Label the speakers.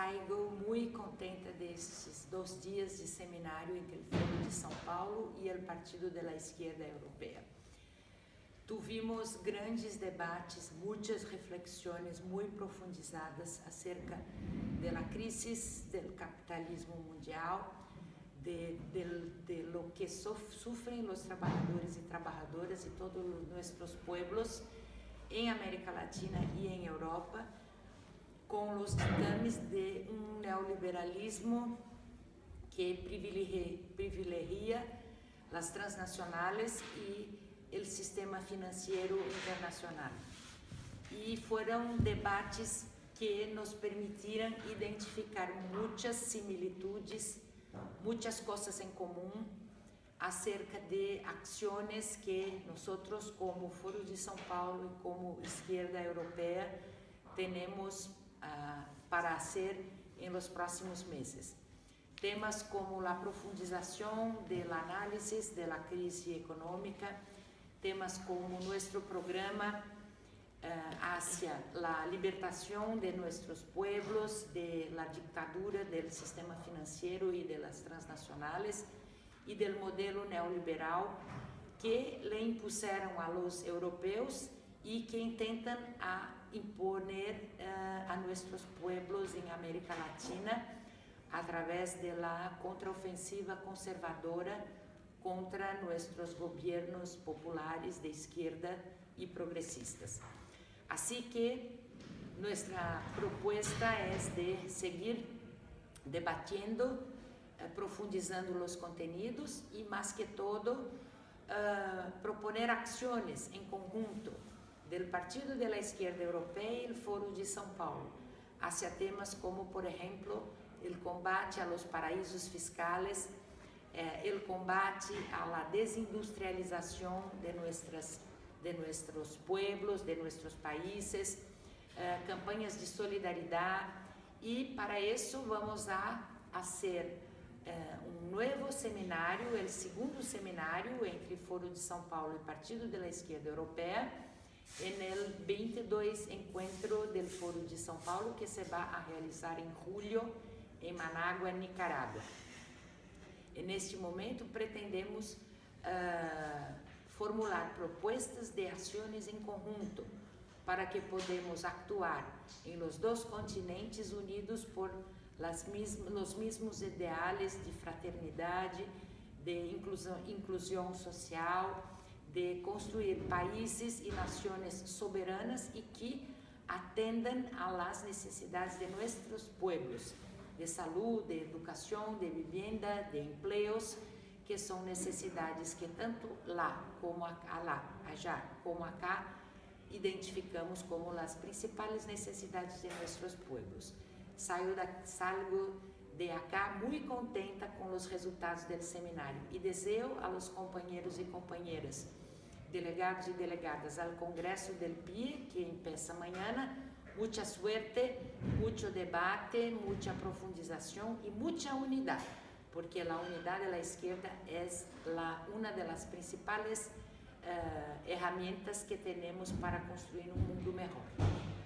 Speaker 1: Saio muito contente desses dois dias de seminário entre o Foro de São Paulo e o Partido da Esquerda Europeia. Tuvimos grandes debates, muitas reflexões muito profundizadas acerca da crise do capitalismo mundial, de, de, de lo que sofrem os trabalhadores e trabalhadoras e todos os nossos pueblos em América Latina e em Europa, com os ditames de um neoliberalismo que privilegia as transnacionais e o sistema financeiro internacional. E foram debates que nos permitiram identificar muitas similitudes, muitas coisas em comum acerca de ações que nós, como Foro de São Paulo e como esquerda europeia, temos uh, para fazer em los próximos meses. Temas como a profundização da análise da crise econômica, temas como nuestro programa uh, hacia la libertación de nuestros pueblos de la dictadura del sistema financiero y de las transnacionales y del modelo neoliberal que le impusieron a los europeos y que intentan a imponer uh, a nuestros pueblos en América Latina a través de contraofensiva conservadora contra nossos governos populares de esquerda e progressistas. Assim que nossa proposta é de seguir debatendo, eh, profundizando os contenidos e, mais que todo, uh, proponer ações em conjunto do Partido da Esquerda Europeia e o Foro de São Paulo, hacia temas como, por exemplo, o combate a los paraísos fiscais eh, combate a la de, nuestras, de nuestros pueblos, de nuestros países, eh, campanhas de solidariedade e para isso vamos a fazer eh, um novo seminário, o segundo seminário entre Foro de São Paulo e Partido da Esquerda Europeia, no 22 encontro do Foro de São Paulo que se vai a realizar em julho em Manágua, Nicarágua. E neste momento pretendemos uh, formular propostas de ações em conjunto para que podemos actuar em los dois continentes unidos por las los mesmos ideais de fraternidade, de inclusão, inclusão social, de construir países e nações soberanas e que atendam às necessidades de nossos pueblos de saúde, de educação, de vivienda, de empleos, que são necessidades que tanto lá como acá, lá, allá, como acá, identificamos como as principais necessidades de nossos pueblos. Saio da, salgo de acá muito contenta com os resultados do seminário e desejo a los companheiros e companheiras, delegados e delegadas ao Congresso del PIE, que começa amanhã, mucha suerte, mucho debate, mucha profundización y mucha unidad, porque la unidad de la izquierda es la, una de las principales uh, herramientas que tenemos para construir un mundo mejor.